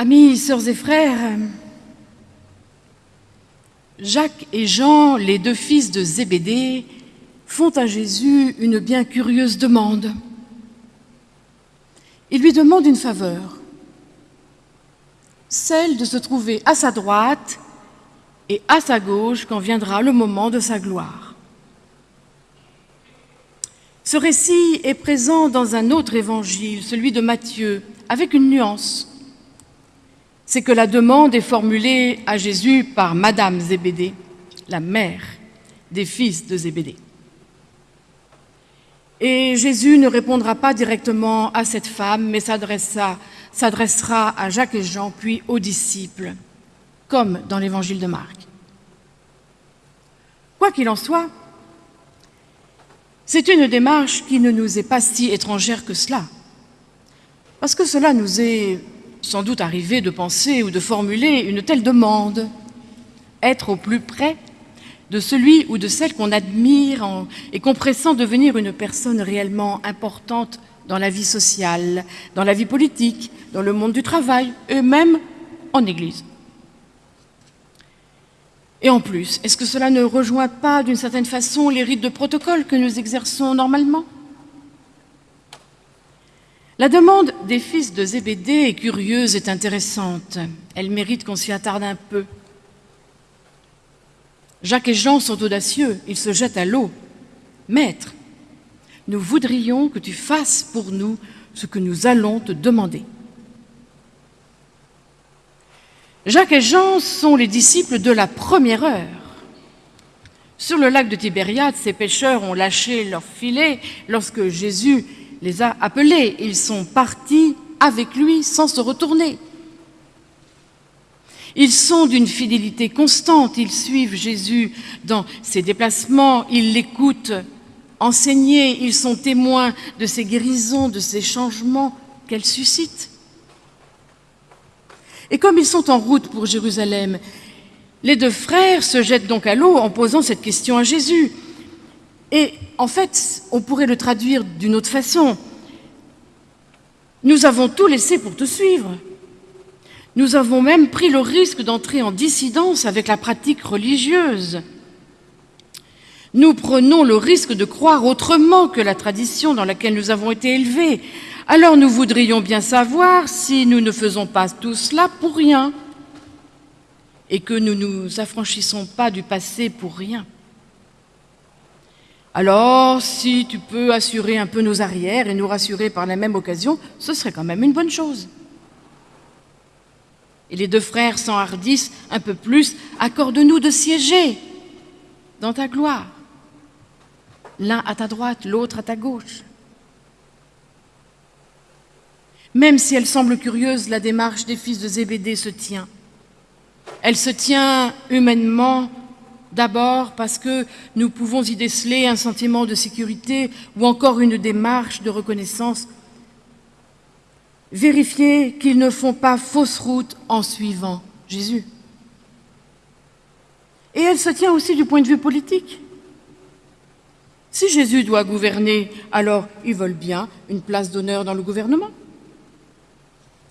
Amis, sœurs et frères, Jacques et Jean, les deux fils de Zébédée, font à Jésus une bien curieuse demande. Ils lui demandent une faveur, celle de se trouver à sa droite et à sa gauche quand viendra le moment de sa gloire. Ce récit est présent dans un autre évangile, celui de Matthieu, avec une nuance c'est que la demande est formulée à Jésus par Madame Zébédée, la mère des fils de Zébédée. Et Jésus ne répondra pas directement à cette femme, mais s'adressera à Jacques et Jean, puis aux disciples, comme dans l'évangile de Marc. Quoi qu'il en soit, c'est une démarche qui ne nous est pas si étrangère que cela, parce que cela nous est sans doute arrivé de penser ou de formuler une telle demande, être au plus près de celui ou de celle qu'on admire et qu'on pressent devenir une personne réellement importante dans la vie sociale, dans la vie politique, dans le monde du travail et même en Église. Et en plus, est-ce que cela ne rejoint pas d'une certaine façon les rites de protocole que nous exerçons normalement? La demande des fils de Zébédée est curieuse et intéressante. Elle mérite qu'on s'y attarde un peu. Jacques et Jean sont audacieux, ils se jettent à l'eau. Maître, nous voudrions que tu fasses pour nous ce que nous allons te demander. Jacques et Jean sont les disciples de la première heure. Sur le lac de Tibériade, ces pêcheurs ont lâché leur filet lorsque Jésus les a appelés. Ils sont partis avec lui sans se retourner. Ils sont d'une fidélité constante, ils suivent Jésus dans ses déplacements, ils l'écoutent enseigner, ils sont témoins de ses guérisons, de ses changements qu'elle suscite. Et comme ils sont en route pour Jérusalem, les deux frères se jettent donc à l'eau en posant cette question à Jésus. Et en fait, on pourrait le traduire d'une autre façon. Nous avons tout laissé pour te suivre. Nous avons même pris le risque d'entrer en dissidence avec la pratique religieuse. Nous prenons le risque de croire autrement que la tradition dans laquelle nous avons été élevés. Alors nous voudrions bien savoir si nous ne faisons pas tout cela pour rien et que nous ne nous affranchissons pas du passé pour rien. Alors, si tu peux assurer un peu nos arrières et nous rassurer par la même occasion, ce serait quand même une bonne chose. Et les deux frères s'enhardissent un peu plus, accorde-nous de siéger dans ta gloire. L'un à ta droite, l'autre à ta gauche. Même si elle semble curieuse, la démarche des fils de Zébédée se tient. Elle se tient humainement D'abord parce que nous pouvons y déceler un sentiment de sécurité ou encore une démarche de reconnaissance. Vérifier qu'ils ne font pas fausse route en suivant Jésus. Et elle se tient aussi du point de vue politique. Si Jésus doit gouverner, alors ils veulent bien une place d'honneur dans le gouvernement.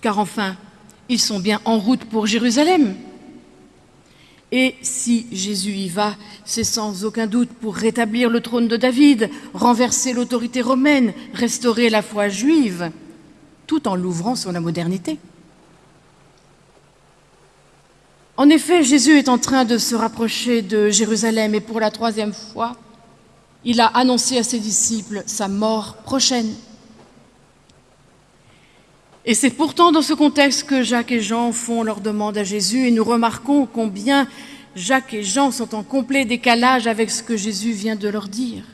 Car enfin, ils sont bien en route pour Jérusalem. Et si Jésus y va, c'est sans aucun doute pour rétablir le trône de David, renverser l'autorité romaine, restaurer la foi juive, tout en l'ouvrant sur la modernité. En effet, Jésus est en train de se rapprocher de Jérusalem et pour la troisième fois, il a annoncé à ses disciples sa mort prochaine. Et c'est pourtant dans ce contexte que Jacques et Jean font leur demande à Jésus et nous remarquons combien Jacques et Jean sont en complet décalage avec ce que Jésus vient de leur dire.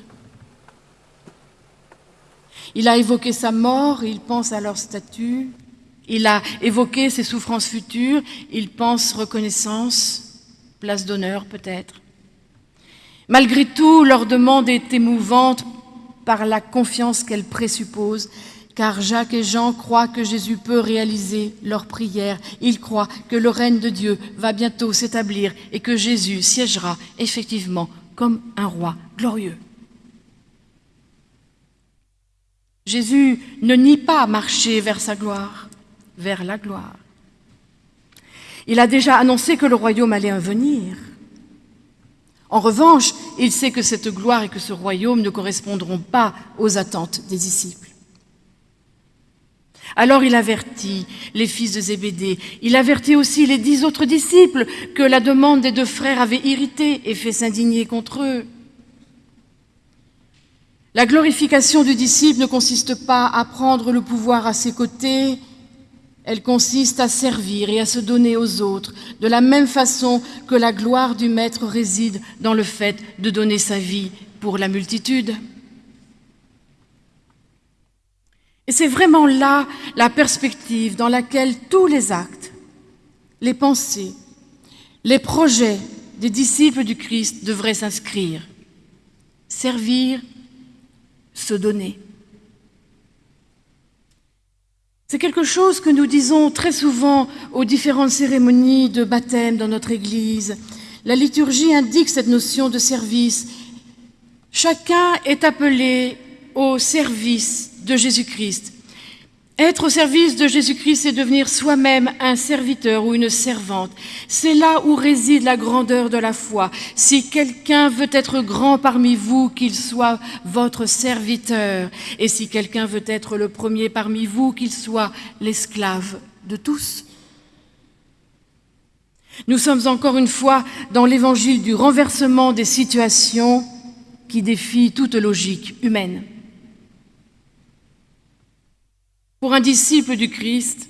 Il a évoqué sa mort, il pense à leur statut, il a évoqué ses souffrances futures, il pense reconnaissance, place d'honneur peut-être. Malgré tout, leur demande est émouvante par la confiance qu'elle présuppose car Jacques et Jean croient que Jésus peut réaliser leur prière. Ils croient que le règne de Dieu va bientôt s'établir et que Jésus siégera effectivement comme un roi glorieux. Jésus ne nie pas marcher vers sa gloire, vers la gloire. Il a déjà annoncé que le royaume allait venir. En revanche, il sait que cette gloire et que ce royaume ne correspondront pas aux attentes des disciples. Alors il avertit les fils de Zébédée, il avertit aussi les dix autres disciples que la demande des deux frères avait irrité et fait s'indigner contre eux. La glorification du disciple ne consiste pas à prendre le pouvoir à ses côtés, elle consiste à servir et à se donner aux autres, de la même façon que la gloire du Maître réside dans le fait de donner sa vie pour la multitude. Et c'est vraiment là la perspective dans laquelle tous les actes, les pensées, les projets des disciples du Christ devraient s'inscrire. Servir, se donner. C'est quelque chose que nous disons très souvent aux différentes cérémonies de baptême dans notre Église. La liturgie indique cette notion de service. Chacun est appelé au service de Jésus-Christ. Être au service de Jésus-Christ, c'est devenir soi-même un serviteur ou une servante. C'est là où réside la grandeur de la foi. Si quelqu'un veut être grand parmi vous, qu'il soit votre serviteur. Et si quelqu'un veut être le premier parmi vous, qu'il soit l'esclave de tous. Nous sommes encore une fois dans l'évangile du renversement des situations qui défie toute logique humaine. Pour un disciple du Christ,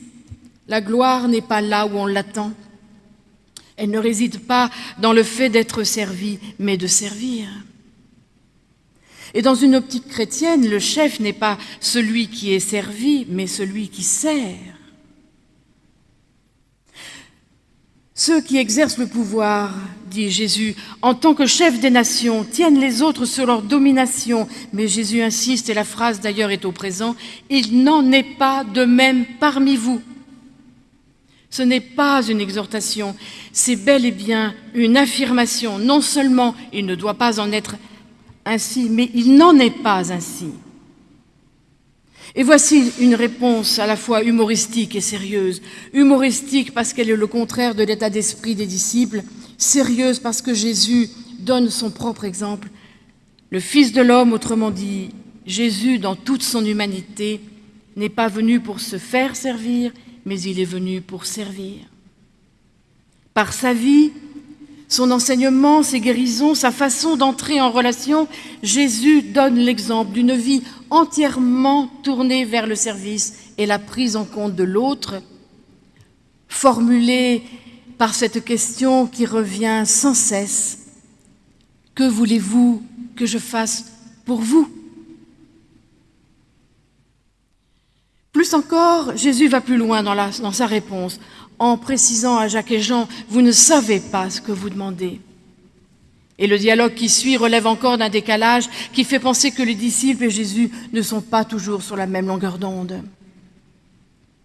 la gloire n'est pas là où on l'attend. Elle ne réside pas dans le fait d'être servi, mais de servir. Et dans une optique chrétienne, le chef n'est pas celui qui est servi, mais celui qui sert. Ceux qui exercent le pouvoir, dit Jésus, en tant que chef des nations, tiennent les autres sur leur domination. Mais Jésus insiste, et la phrase d'ailleurs est au présent, il n'en est pas de même parmi vous. Ce n'est pas une exhortation, c'est bel et bien une affirmation. Non seulement il ne doit pas en être ainsi, mais il n'en est pas ainsi. Et voici une réponse à la fois humoristique et sérieuse. Humoristique parce qu'elle est le contraire de l'état d'esprit des disciples, sérieuse parce que Jésus donne son propre exemple. Le Fils de l'homme, autrement dit, Jésus dans toute son humanité, n'est pas venu pour se faire servir, mais il est venu pour servir. Par sa vie, son enseignement, ses guérisons, sa façon d'entrer en relation, Jésus donne l'exemple d'une vie entièrement tournée vers le service et la prise en compte de l'autre, formulée par cette question qui revient sans cesse. Que voulez-vous que je fasse pour vous? Plus encore, Jésus va plus loin dans, dans sa réponse en précisant à Jacques et Jean, vous ne savez pas ce que vous demandez. Et le dialogue qui suit relève encore d'un décalage qui fait penser que les disciples et Jésus ne sont pas toujours sur la même longueur d'onde.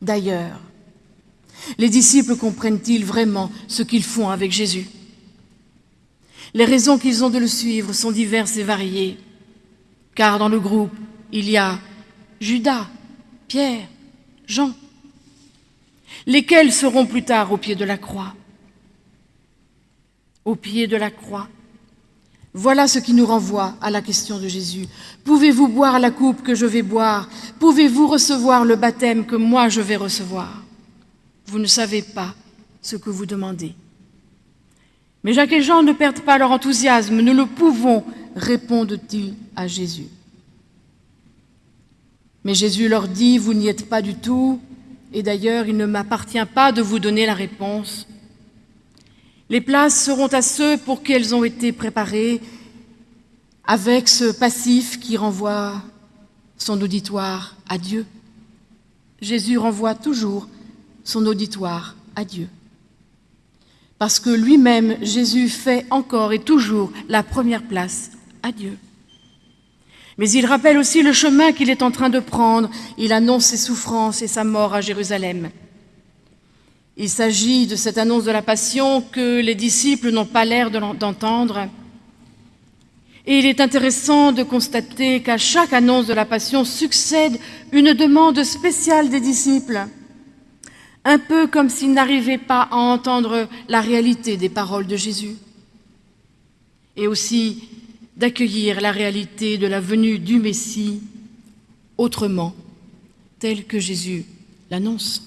D'ailleurs, les disciples comprennent-ils vraiment ce qu'ils font avec Jésus? Les raisons qu'ils ont de le suivre sont diverses et variées, car dans le groupe, il y a Judas, Pierre, Jean, lesquels seront plus tard au pied de la croix. Au pied de la croix. Voilà ce qui nous renvoie à la question de Jésus. Pouvez-vous boire la coupe que je vais boire? Pouvez-vous recevoir le baptême que moi je vais recevoir? Vous ne savez pas ce que vous demandez. Mais Jacques et Jean ne perdent pas leur enthousiasme. Nous le pouvons, répondent-ils à Jésus. Mais Jésus leur dit, vous n'y êtes pas du tout, et d'ailleurs il ne m'appartient pas de vous donner la réponse. Les places seront à ceux pour qui elles ont été préparées, avec ce passif qui renvoie son auditoire à Dieu. Jésus renvoie toujours son auditoire à Dieu. Parce que lui-même, Jésus fait encore et toujours la première place à Dieu. Mais il rappelle aussi le chemin qu'il est en train de prendre. Il annonce ses souffrances et sa mort à Jérusalem. Il s'agit de cette annonce de la passion que les disciples n'ont pas l'air d'entendre. Et il est intéressant de constater qu'à chaque annonce de la passion succède une demande spéciale des disciples. un peu comme s'il n'arrivait pas à entendre la réalité des paroles de Jésus, et aussi d'accueillir la réalité de la venue du Messie autrement, tel que Jésus l'annonce.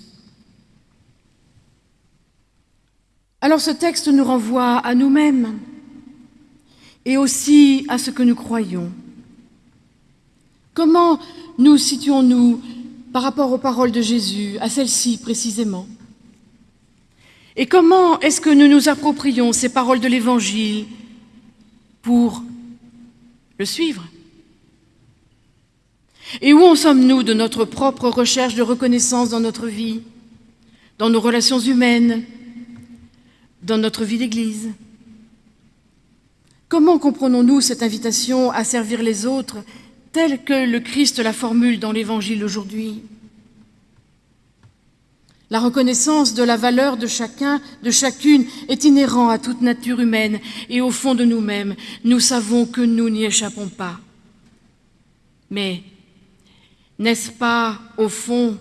Alors ce texte nous renvoie à nous-mêmes et aussi à ce que nous croyons. Comment nous situons-nous par rapport aux paroles de Jésus, à celles-ci précisément? Et comment est-ce que nous nous approprions ces paroles de l'Évangile pour le suivre. Et où en sommes-nous de notre propre recherche de reconnaissance dans notre vie, dans nos relations humaines, dans notre vie d'Église? Comment comprenons-nous cette invitation à servir les autres telle que le Christ la formule dans l'Évangile aujourd'hui La reconnaissance de la valeur de chacun, de chacune, est inhérente à toute nature humaine et au fond de nous-mêmes, nous savons que nous n'y échappons pas. Mais n'est-ce pas, au fond,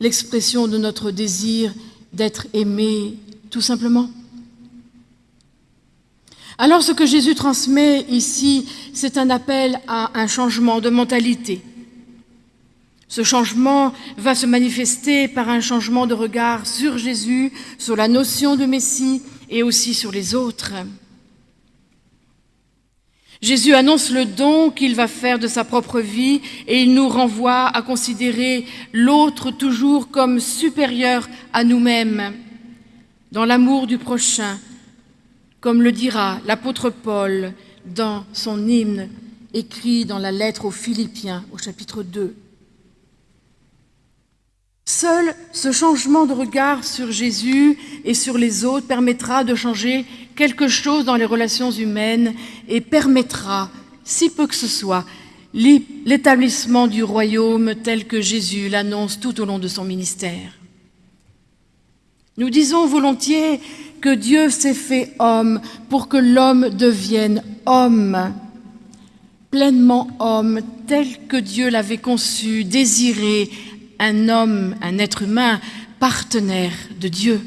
l'expression de notre désir d'être aimé tout simplement? Alors ce que Jésus transmet ici, c'est un appel à un changement de mentalité. Ce changement va se manifester par un changement de regard sur Jésus, sur la notion de Messie et aussi sur les autres. Jésus annonce le don qu'il va faire de sa propre vie et il nous renvoie à considérer l'autre toujours comme supérieur à nous-mêmes, dans l'amour du prochain, comme le dira l'apôtre Paul dans son hymne écrit dans la lettre aux Philippiens au chapitre 2. Seul ce changement de regard sur Jésus et sur les autres permettra de changer quelque chose dans les relations humaines et permettra, si peu que ce soit, l'établissement du royaume tel que Jésus l'annonce tout au long de son ministère. Nous disons volontiers que Dieu s'est fait homme pour que l'homme devienne homme, pleinement homme, tel que Dieu l'avait conçu, désiré, un homme, un être humain, partenaire de Dieu.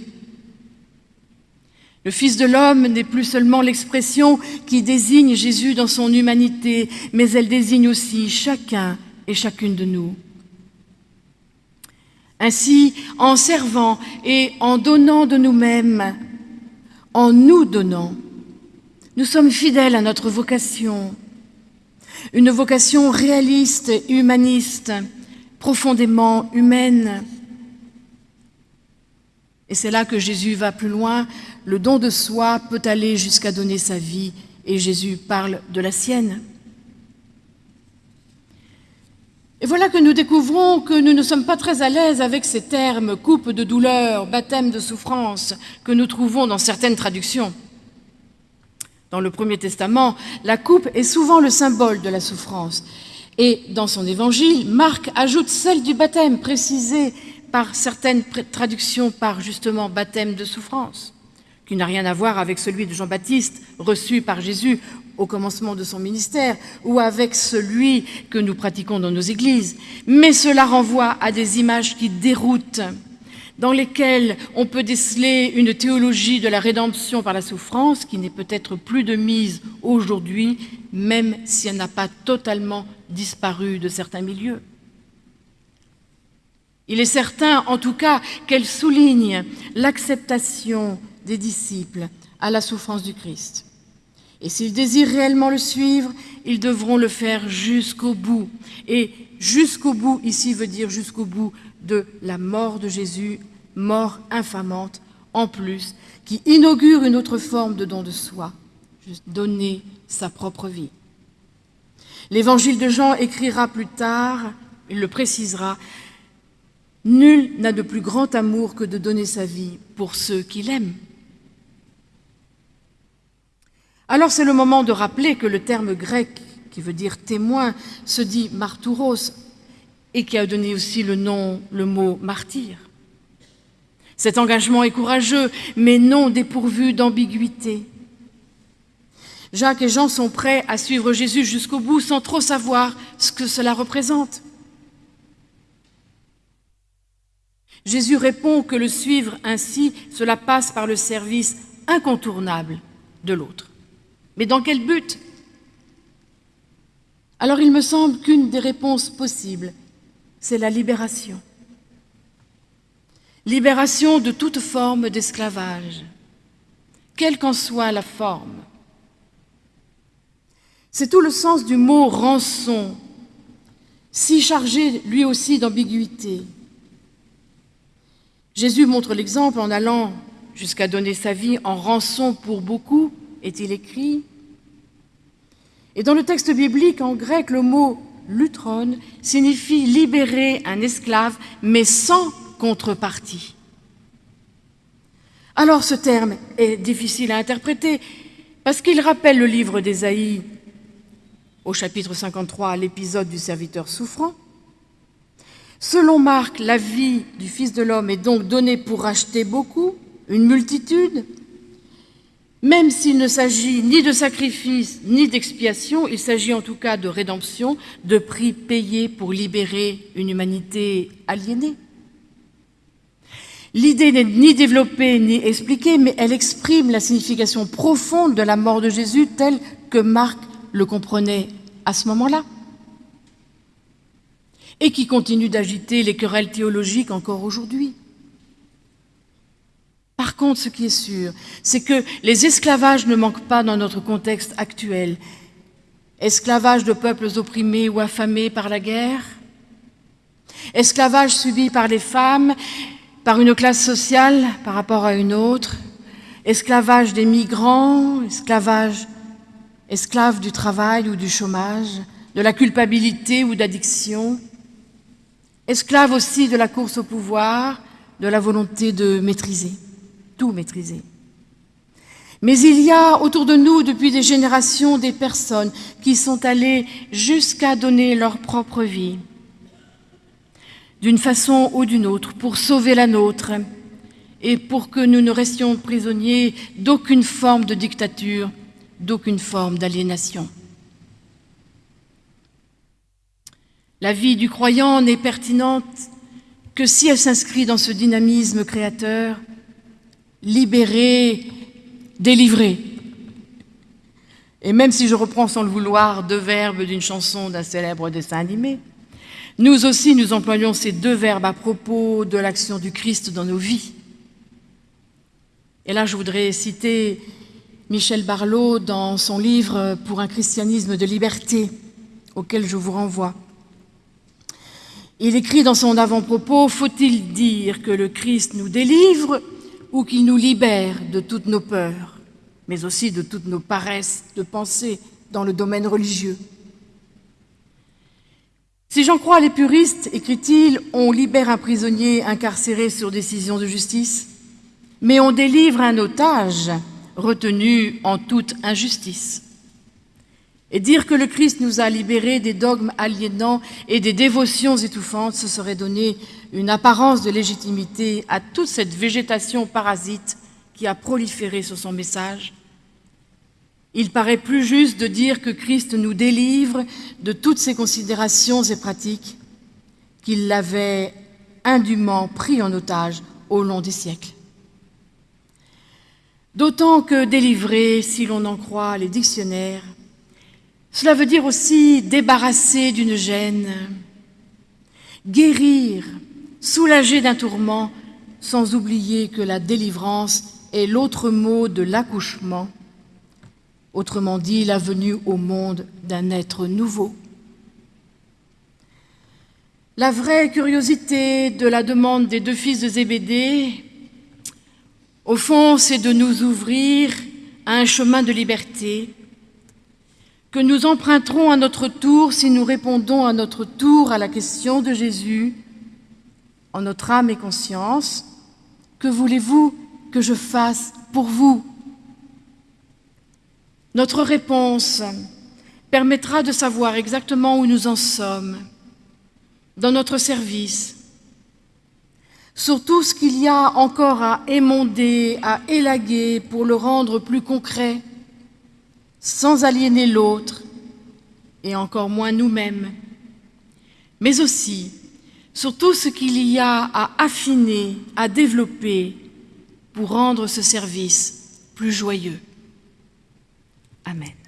Le Fils de l'homme n'est plus seulement l'expression qui désigne Jésus dans son humanité, mais elle désigne aussi chacun et chacune de nous. Ainsi, en servant et en donnant de nous-mêmes, en nous donnant, nous sommes fidèles à notre vocation, une vocation réaliste et humaniste, profondément humaine. Et c'est là que Jésus va plus loin. Le don de soi peut aller jusqu'à donner sa vie, et Jésus parle de la sienne. Et voilà que nous découvrons que nous ne sommes pas très à l'aise avec ces termes « coupe de douleur »,« baptême de souffrance » que nous trouvons dans certaines traductions. Dans le Premier Testament, la coupe est souvent le symbole de la souffrance. Et dans son évangile, Marc ajoute celle du baptême, précisée par certaines traductions par justement baptême de souffrance, qui n'a rien à voir avec celui de Jean-Baptiste reçu par Jésus au commencement de son ministère ou avec celui que nous pratiquons dans nos églises, mais cela renvoie à des images qui déroutent, dans lesquelles on peut déceler une théologie de la rédemption par la souffrance qui n'est peut-être plus de mise aujourd'hui, même si elle n'a pas totalement disparu de certains milieux. Il est certain, en tout cas, qu'elle souligne l'acceptation des disciples à la souffrance du Christ. Et s'ils désirent réellement le suivre, ils devront le faire jusqu'au bout. Et jusqu'au bout, ici, veut dire jusqu'au bout de la mort de Jésus, mort infamante, en plus, qui inaugure une autre forme de don de soi, donner sa propre vie. L'évangile de Jean écrira plus tard, il le précisera, « Nul n'a de plus grand amour que de donner sa vie pour ceux qu'il aime. » Alors c'est le moment de rappeler que le terme grec qui veut dire témoin se dit martouros et qui a donné aussi le nom, le mot martyr. Cet engagement est courageux, mais non dépourvu d'ambiguïté. Jacques et Jean sont prêts à suivre Jésus jusqu'au bout sans trop savoir ce que cela représente. Jésus répond que le suivre ainsi, cela passe par le service incontournable de l'autre. Mais dans quel but? Alors il me semble qu'une des réponses possibles, c'est la libération. Libération de toute forme d'esclavage, quelle qu'en soit la forme. C'est tout le sens du mot rançon, si chargé lui aussi d'ambiguïté. Jésus montre l'exemple en allant jusqu'à donner sa vie en rançon pour beaucoup, est-il écrit. Et dans le texte biblique, en grec, le mot lutron signifie libérer un esclave, mais sans contrepartie. Alors ce terme est difficile à interpréter parce qu'il rappelle le livre d'Ésaïe au chapitre 53, l'épisode du serviteur souffrant. Selon Marc, la vie du Fils de l'homme est donc donnée pour racheter beaucoup, une multitude. Même s'il ne s'agit ni de sacrifice ni d'expiation, il s'agit en tout cas de rédemption, de prix payé pour libérer une humanité aliénée. L'idée n'est ni développée ni expliquée, mais elle exprime la signification profonde de la mort de Jésus telle que Marc le comprenait à ce moment-là et qui continue d'agiter les querelles théologiques encore aujourd'hui. Par contre, ce qui est sûr, c'est que les esclavages ne manquent pas dans notre contexte actuel. Esclavage de peuples opprimés ou affamés par la guerre, esclavage subi par les femmes, par une classe sociale par rapport à une autre, esclavage des migrants, esclavage, esclaves du travail ou du chômage, de la culpabilité ou d'addiction, esclaves aussi de la course au pouvoir, de la volonté de maîtriser, tout maîtriser. Mais il y a autour de nous depuis des générations des personnes qui sont allées jusqu'à donner leur propre vie, d'une façon ou d'une autre, pour sauver la nôtre et pour que nous ne restions prisonniers d'aucune forme de dictature, d'aucune forme d'aliénation. La vie du croyant n'est pertinente que si elle s'inscrit dans ce dynamisme créateur, libéré, délivré. Et même si je reprends sans le vouloir deux verbes d'une chanson d'un célèbre dessin animé, nous aussi, nous employons ces deux verbes à propos de l'action du Christ dans nos vies. Et là, je voudrais citer Michel Barlot dans son livre « Pour un christianisme de liberté », auquel je vous renvoie. Il écrit dans son avant-propos « Faut-il dire que le Christ nous délivre ou qu'il nous libère de toutes nos peurs, mais aussi de toutes nos paresses de pensée dans le domaine religieux ?» Si j'en crois les puristes, écrit-il, on libère un prisonnier incarcéré sur décision de justice, mais on délivre un otage retenu en toute injustice. Et dire que le Christ nous a libérés des dogmes aliénants et des dévotions étouffantes, ce serait donner une apparence de légitimité à toute cette végétation parasite qui a proliféré sur son message il paraît plus juste de dire que Christ nous délivre de toutes ces considérations et pratiques qu'il l'avait indûment pris en otage au long des siècles. D'autant que délivrer, si l'on en croit les dictionnaires, cela veut dire aussi débarrasser d'une gêne, guérir, soulager d'un tourment, sans oublier que la délivrance est l'autre mot de l'accouchement autrement dit la venue au monde d'un être nouveau. La vraie curiosité de la demande des deux fils de Zébédée, au fond, c'est de nous ouvrir à un chemin de liberté que nous emprunterons à notre tour si nous répondons à notre tour à la question de Jésus en notre âme et conscience. Que voulez-vous que je fasse pour vous? Notre réponse permettra de savoir exactement où nous en sommes dans notre service, sur tout ce qu'il y a encore à émonder, à élaguer pour le rendre plus concret, sans aliéner l'autre et encore moins nous-mêmes, mais aussi sur tout ce qu'il y a à affiner, à développer pour rendre ce service plus joyeux. Amén.